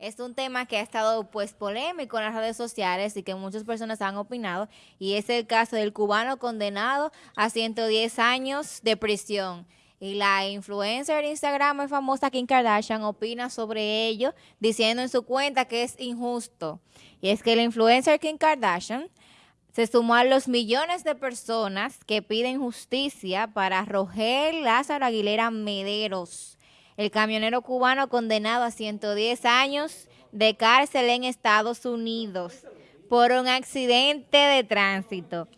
Es un tema que ha estado pues polémico en las redes sociales y que muchas personas han opinado y es el caso del cubano condenado a 110 años de prisión. Y la influencer de Instagram famosa Kim Kardashian opina sobre ello diciendo en su cuenta que es injusto. Y es que la influencer Kim Kardashian se sumó a los millones de personas que piden justicia para Rogel Lázaro Aguilera Mederos el camionero cubano condenado a 110 años de cárcel en Estados Unidos por un accidente de tránsito.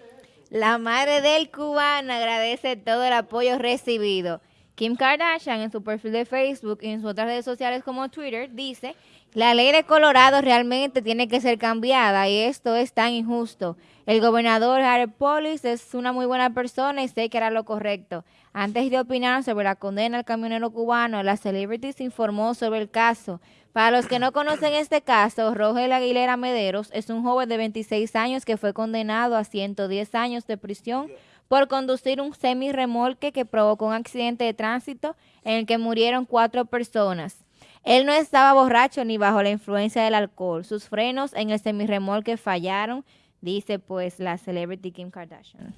La madre del cubano agradece todo el apoyo recibido. Kim Kardashian en su perfil de Facebook y en sus otras redes sociales como Twitter dice, la ley de Colorado realmente tiene que ser cambiada y esto es tan injusto. El gobernador Harry Polis es una muy buena persona y sé que hará lo correcto. Antes de opinar sobre la condena al camionero cubano, la Celebrities informó sobre el caso. Para los que no conocen este caso, Rogel Aguilera Mederos es un joven de 26 años que fue condenado a 110 años de prisión por conducir un semi-remolque que provocó un accidente de tránsito en el que murieron cuatro personas. Él no estaba borracho ni bajo la influencia del alcohol. Sus frenos en el semi-remolque fallaron dice pues la celebrity Kim Kardashian.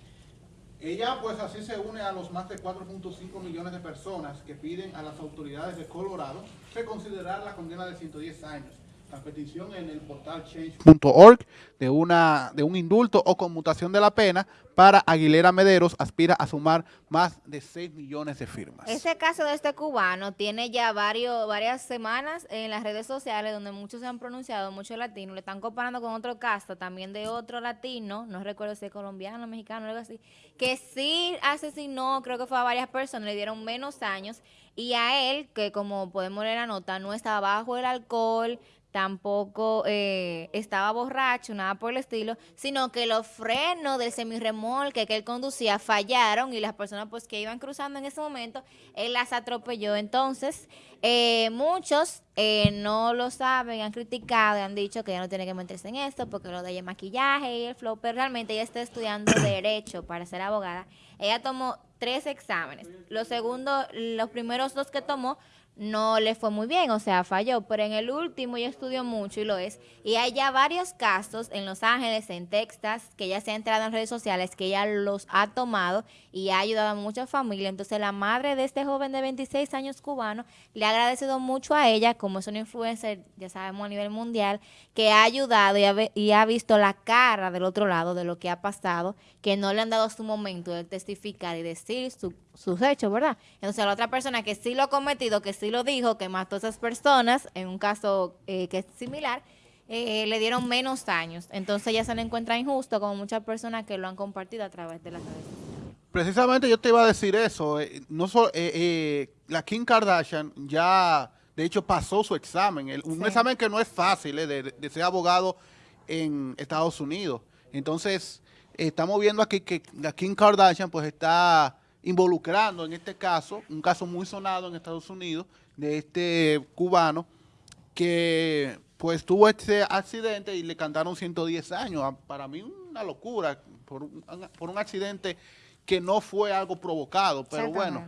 Ella pues así se une a los más de 4.5 millones de personas que piden a las autoridades de Colorado reconsiderar la condena de 110 años. La petición en el portal change.org de, una, de un indulto o conmutación de la pena para Aguilera Mederos aspira a sumar más de 6 millones de firmas. Ese caso de este cubano tiene ya varios, varias semanas en las redes sociales donde muchos se han pronunciado, muchos latinos, le están comparando con otro caso también de otro latino, no recuerdo si es colombiano, mexicano, algo así, que sí asesinó, creo que fue a varias personas, le dieron menos años y a él, que como podemos leer la nota, no estaba bajo el alcohol, tampoco eh, estaba borracho, nada por el estilo, sino que los frenos del semirremolque que él conducía fallaron y las personas pues que iban cruzando en ese momento, él las atropelló. Entonces, eh, muchos eh, no lo saben, han criticado y han dicho que ya no tiene que meterse en esto porque lo de ella maquillaje y el flow, pero realmente ella está estudiando Derecho para ser abogada. Ella tomó tres exámenes. Los segundos, los primeros dos que tomó no le fue muy bien, o sea, falló, pero en el último ya estudió mucho y lo es. Y hay ya varios casos en Los Ángeles, en Texas, que ya se ha entrado en redes sociales, que ella los ha tomado y ha ayudado a muchas familias. Entonces la madre de este joven de 26 años cubano le ha agradecido mucho a ella, como es una influencer, ya sabemos a nivel mundial, que ha ayudado y ha, y ha visto la cara del otro lado de lo que ha pasado, que no le han dado su momento de testificar y decir su sus hechos, ¿verdad? Entonces la otra persona que sí lo ha cometido, que sí lo dijo, que mató a esas personas, en un caso eh, que es similar, eh, le dieron menos años. Entonces ya se le encuentra injusto como muchas personas que lo han compartido a través de las redes Precisamente yo te iba a decir eso. Eh, no la Kim Kardashian ya, de hecho, pasó su examen. Un examen que no es fácil de, de ser abogado en Estados Unidos. Entonces, estamos viendo aquí que la Kim Kardashian pues está involucrando en este caso, un caso muy sonado en Estados Unidos, de este cubano que pues tuvo este accidente y le cantaron 110 años. Ah, para mí una locura por un, por un accidente que no fue algo provocado, pero bueno.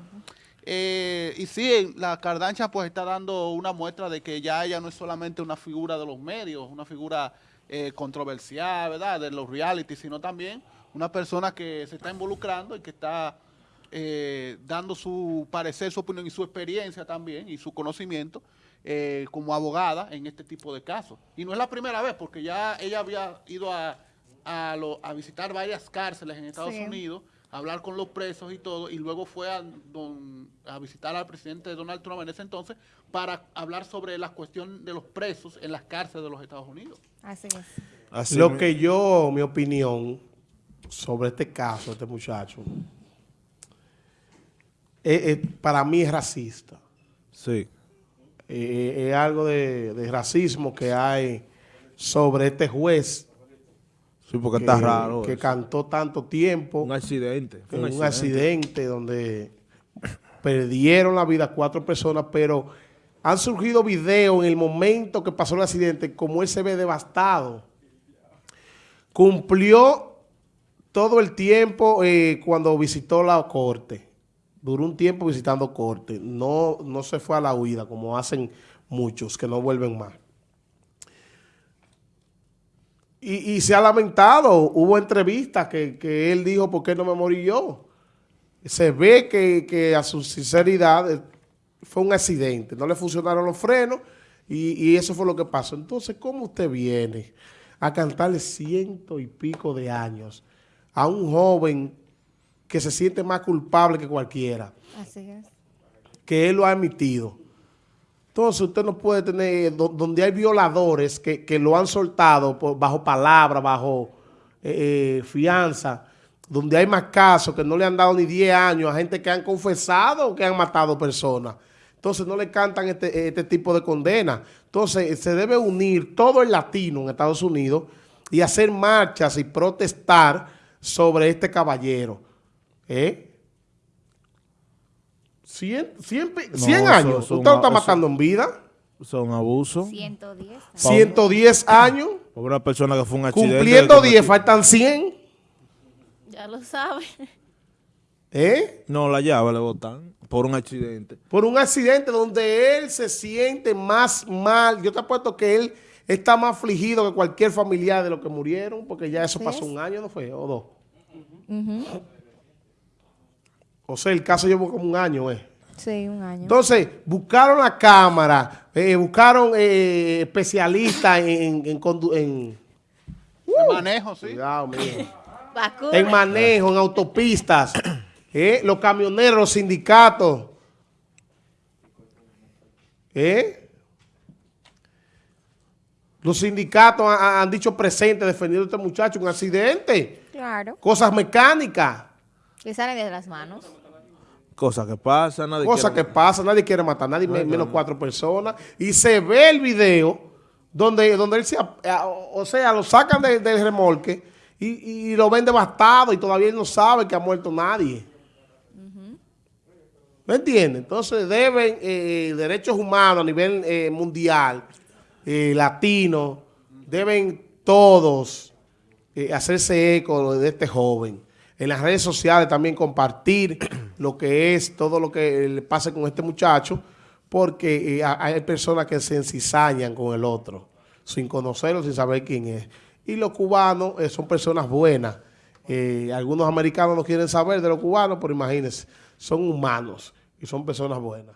Eh, y sí, la Cardancha pues está dando una muestra de que ya ella no es solamente una figura de los medios, una figura eh, controversial, ¿verdad?, de los reality, sino también una persona que se está involucrando y que está eh, dando su parecer, su opinión y su experiencia también y su conocimiento eh, como abogada en este tipo de casos. Y no es la primera vez, porque ya ella había ido a, a, visitar varias cárceles en Estados Unidos, a hablar con los presos y todo, y luego fue a, a visitar al presidente Donald Trump en ese entonces para hablar sobre la cuestión de los presos en las cárceles de los Estados Unidos. Así es. Así Lo que yo, mi opinión sobre este caso, este muchacho, eh, eh, para mí es racista. Sí. Eh, es algo de, racismo que hay sobre este juez. Sí, porque está raro. Que cantó tanto tiempo. Un accidente. Un, un accidente. donde perdieron la vida cuatro personas, pero han surgido videos en el momento que pasó el accidente, como él se ve devastado. Cumplió todo el tiempo cuando visitó la corte duró un tiempo visitando corte, no, no se fue a la huida como hacen muchos que no vuelven más. y, y se ha lamentado. Hubo entrevistas que, que él dijo, ¿por qué no me morí yo? Se ve que, que a su sinceridad eh, fue un accidente. No le funcionaron los frenos y, y eso fue lo que pasó. Entonces, ¿cómo usted viene a cantarle ciento y pico de años a un joven que se siente más culpable que cualquiera? Así es. que él lo ha emitido. Entonces usted no puede tener, do- donde hay violadores que, que lo han soltado por- bajo palabra, bajo eh, eh, fianza, donde hay más casos que no le han dado ni 10 años a gente que han confesado que han matado personas. Entonces no le cantan este, este tipo de condena. Entonces se debe unir todo el latino en Estados Unidos y hacer marchas y protestar sobre este caballero. ¿Eh? 100, 100, pe- No, 100 eso- años. ¿Usted lo está matando en vida? Son abusos. 110. años. 110 años. Por una persona que fue un accidente. Cumpliendo que 10, cometió- faltan 100. Ya lo sabe. ¿Eh? No, la llave le botan por un accidente. Por un accidente donde él se siente más mal. Yo te apuesto que él está más afligido que cualquier familiar de los que murieron, porque ya eso pasó un año, ¿no fue? O dos. Ujú. O sea, el caso llevó como un año, ¿eh? Sí, un año. Entonces, buscaron la cámara, eh, buscaron eh, especialistas en, en, condu- en- El manejo, sí. Cuidado, en manejo, en autopistas, ¿eh? los camioneros, los sindicatos. ¿eh? Los sindicatos han, han dicho presente defendiendo a este muchacho un accidente, Claro. cosas mecánicas, Que salen de las manos. Cosa que pasa, nadie cosas que quiere- pasan, nadie quiere matar, nadie me- menos cuatro personas. Y se ve el video donde, donde él se, o sea, lo sacan de- del remolque y, y lo ven devastado y todavía él no sabe que ha muerto nadie. ¿Me entiende? Entonces deben eh, derechos humanos a nivel eh, mundial, eh, latino, deben todos eh, hacerse eco de este joven. En las redes sociales también compartir lo que es todo lo que le pasa con este muchacho, porque eh, ha- hay personas que se encizañan con el otro, sin conocerlo, sin saber quién es. Y los cubanos eh, son personas buenas. Eh, algunos americanos no quieren saber de los cubanos, pero imagínense, son humanos y son personas buenas.